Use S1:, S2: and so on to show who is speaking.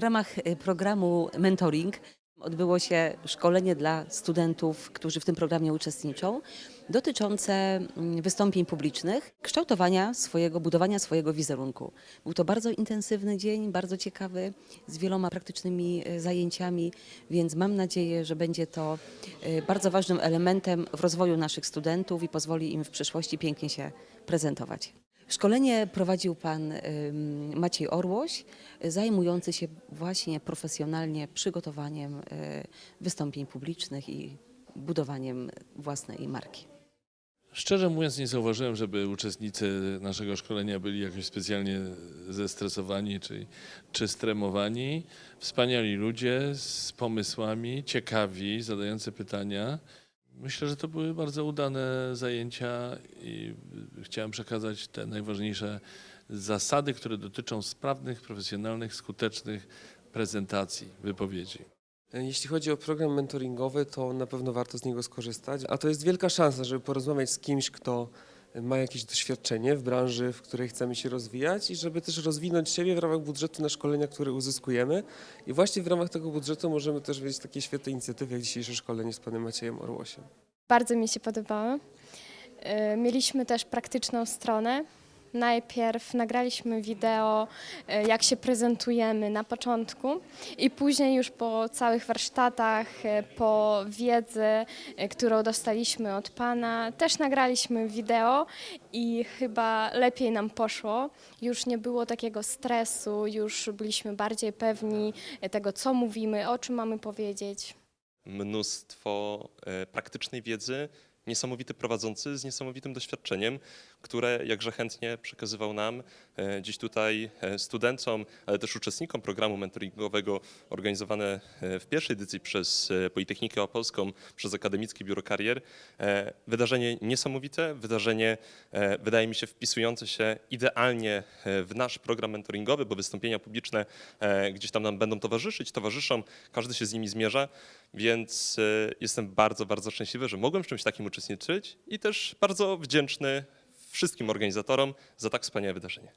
S1: ramach y, programu Mentoring odbyło się szkolenie dla studentów, którzy w tym programie uczestniczą, dotyczące mm, wystąpień publicznych, kształtowania swojego, budowania swojego wizerunku. Był to bardzo intensywny dzień, bardzo ciekawy, z wieloma praktycznymi y, zajęciami, więc mam nadzieję, że będzie to y, bardzo ważnym elementem w rozwoju naszych studentów i pozwoli im w przyszłości pięknie się prezentować. Szkolenie prowadził pan Maciej Orłoś, zajmujący się właśnie profesjonalnie przygotowaniem y, wystąpień publicznych i budowaniem własnej marki.
S2: Szczerze mówiąc, nie zauważyłem, żeby uczestnicy naszego szkolenia byli jakoś specjalnie zestresowani czy, czy stremowani. Wspaniali ludzie z pomysłami, ciekawi, zadający pytania. Myślę, że to były bardzo udane zajęcia i chciałem przekazać te najważniejsze zasady, które dotyczą sprawnych, profesjonalnych, skutecznych prezentacji, wypowiedzi.
S3: Jeśli chodzi o program mentoringowy, to na pewno warto z niego skorzystać, a to jest wielka szansa, żeby porozmawiać z kimś, kto ma jakieś doświadczenie w branży, w której chcemy się rozwijać i żeby też rozwinąć siebie w ramach budżetu na szkolenia, które uzyskujemy. I właśnie w ramach tego budżetu możemy też wiedzieć takie świetne inicjatywy, jak dzisiejsze szkolenie z panem Maciejem Orłosiem.
S4: Bardzo mi się podobało. Y, Mieliśmy też praktyczną stronę. Najpierw nagraliśmy wideo, y, jak się prezentujemy na początku, i później już po całych warsztatach, y, po wiedzy, y, którą dostaliśmy od Pana, też nagraliśmy wideo i chyba lepiej nam poszło. Już nie było takiego stresu, już byliśmy bardziej pewni tego, co mówimy, o czym mamy powiedzieć.
S5: mnóstwo e, praktycznej wiedzy, niesamowity prowadzący z niesamowitym doświadczeniem, które jakże chętnie przekazywał nam, e, dziś tutaj e, studentom, ale też uczestnikom programu mentoringowego organizowane e, w pierwszej edycji przez Politechnikę Opolską, przez Akademickie Biuro Karier. Wydarzenie niesamowite, wydarzenie wydaje mi się wpisujące się idealnie w nasz program mentoringowy, bo wystąpienia publiczne gdzieś tam nam będą towarzyszyć, towarzyszą, każdy się z nimi zmierza, więc e, jestem bardzo, bardzo szczęśliwy, że mogłem w czymś takim uczestniczyć i też bardzo wdzięczny wszystkim organizatorom za tak wspaniałe wydarzenie.